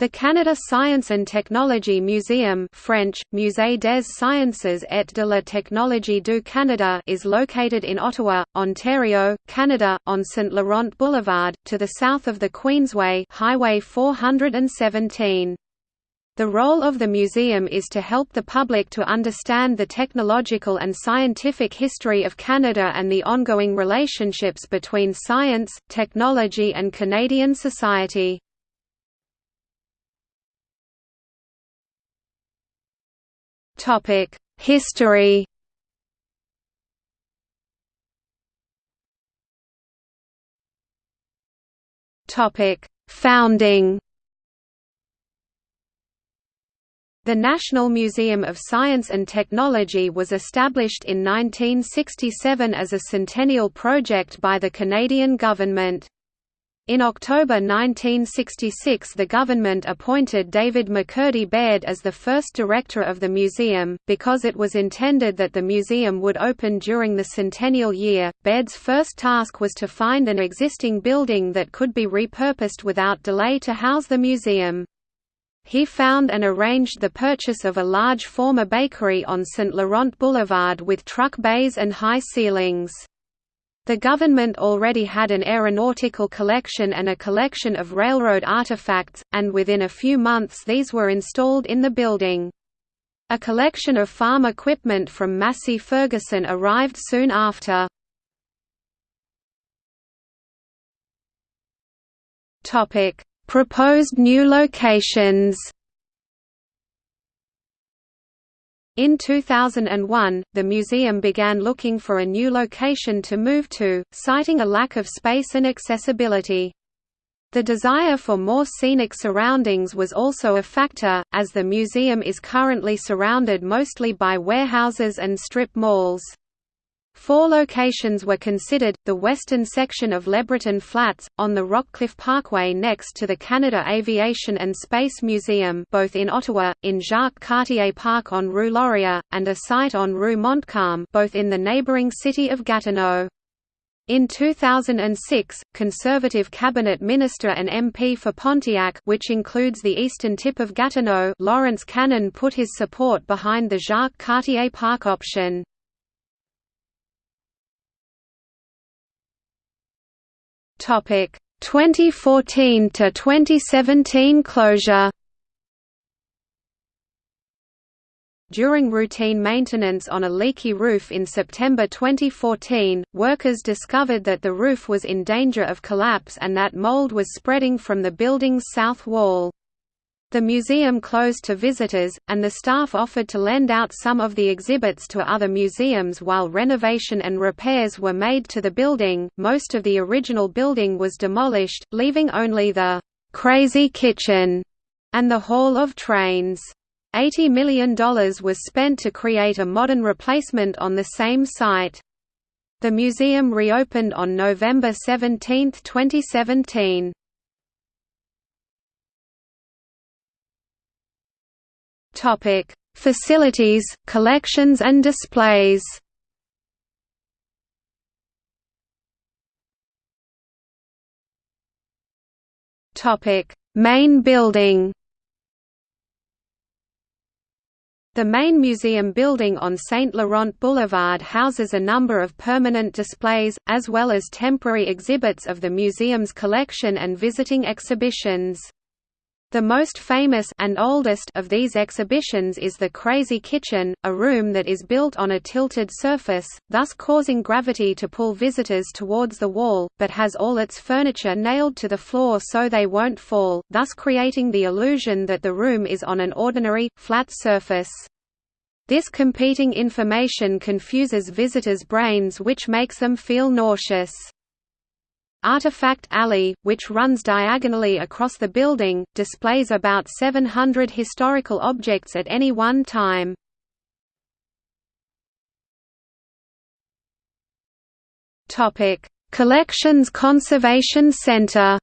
The Canada Science and Technology Museum French, Musée des Sciences et de la Technologie du Canada is located in Ottawa, Ontario, Canada, on St. Laurent Boulevard, to the south of the Queensway Highway 417. The role of the museum is to help the public to understand the technological and scientific history of Canada and the ongoing relationships between science, technology and Canadian society. Topic: History. Topic: Founding. The National Museum of Science and Technology was established in 1967 as a centennial project by the Canadian government. In October 1966 the government appointed David McCurdy Baird as the first director of the museum, because it was intended that the museum would open during the centennial year. Baird's first task was to find an existing building that could be repurposed without delay to house the museum. He found and arranged the purchase of a large former bakery on St. Laurent Boulevard with truck bays and high ceilings. The government already had an aeronautical collection and a collection of railroad artifacts, and within a few months these were installed in the building. A collection of farm equipment from Massey Ferguson arrived soon after. Proposed new locations In 2001, the museum began looking for a new location to move to, citing a lack of space and accessibility. The desire for more scenic surroundings was also a factor, as the museum is currently surrounded mostly by warehouses and strip malls. Four locations were considered, the western section of LeBreton Flats, on the Rockcliffe Parkway next to the Canada Aviation and Space Museum both in Ottawa, in Jacques Cartier Park on Rue Laurier, and a site on Rue Montcalm both in the neighbouring city of Gatineau. In 2006, Conservative cabinet minister and MP for Pontiac which includes the eastern tip of Gatineau Lawrence Cannon put his support behind the Jacques Cartier Park option. Topic 2014 to 2017 closure. During routine maintenance on a leaky roof in September 2014, workers discovered that the roof was in danger of collapse and that mold was spreading from the building's south wall. The museum closed to visitors, and the staff offered to lend out some of the exhibits to other museums while renovation and repairs were made to the building. Most of the original building was demolished, leaving only the Crazy Kitchen and the Hall of Trains. $80 million was spent to create a modern replacement on the same site. The museum reopened on November 17, 2017. Topic: Facilities, collections and displays. Topic: Main building. The main museum building on St. Laurent Boulevard houses a number of permanent displays, as well as temporary exhibits of the museum's collection and visiting exhibitions. The most famous and oldest of these exhibitions is the Crazy Kitchen, a room that is built on a tilted surface, thus causing gravity to pull visitors towards the wall, but has all its furniture nailed to the floor so they won't fall, thus creating the illusion that the room is on an ordinary, flat surface. This competing information confuses visitors' brains which makes them feel nauseous. Artifact Alley, which runs diagonally across the building, displays about 700 historical objects at any one time. Collections Conservation Center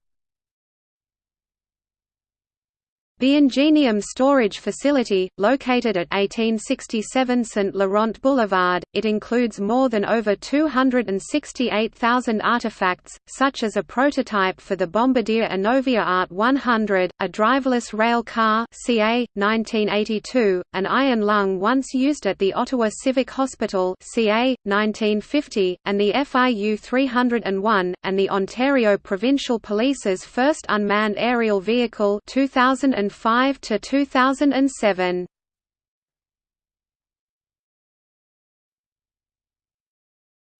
The Ingenium storage facility, located at 1867 St. Laurent Boulevard, it includes more than over 268,000 artifacts, such as a prototype for the Bombardier Innovia Art 100, a driverless rail car CA, 1982, an iron lung once used at the Ottawa Civic Hospital CA, 1950, and the FIU 301, and the Ontario Provincial Police's first unmanned aerial vehicle 2000 2005 to 2007.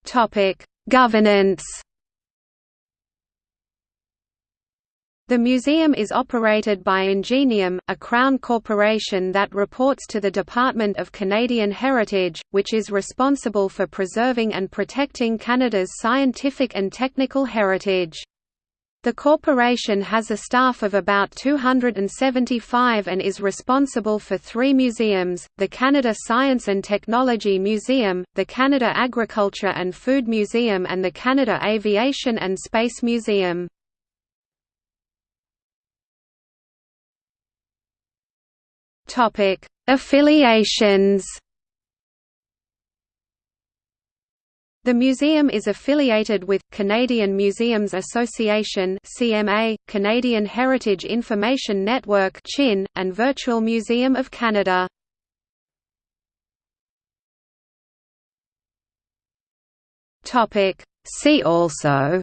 Topic: Governance. The museum is operated by Ingenium, a Crown corporation that reports to the Department of Canadian Heritage, which is responsible for preserving and protecting Canada's scientific and technical heritage. The corporation has a staff of about 275 and is responsible for three museums, the Canada Science and Technology Museum, the Canada Agriculture and Food Museum and the Canada Aviation and Space Museum. Affiliations The museum is affiliated with, Canadian Museums Association CMA, Canadian Heritage Information Network CHIN, and Virtual Museum of Canada. See also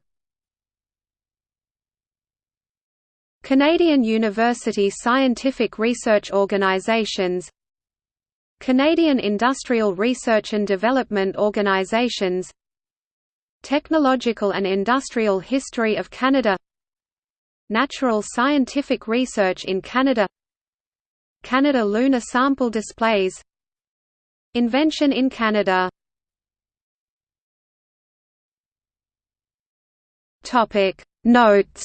Canadian University Scientific Research Organizations Canadian Industrial Research and Development Organizations Technological and Industrial History of Canada Natural Scientific Research in Canada Canada Lunar Sample Displays Invention in Canada. Notes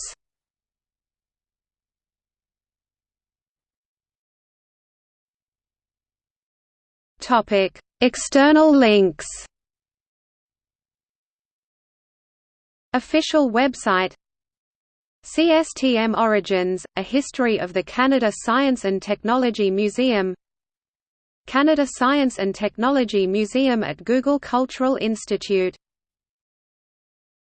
Topic: External links. Official website CSTM Origins, A History of the Canada Science and Technology Museum Canada Science and Technology Museum at Google Cultural Institute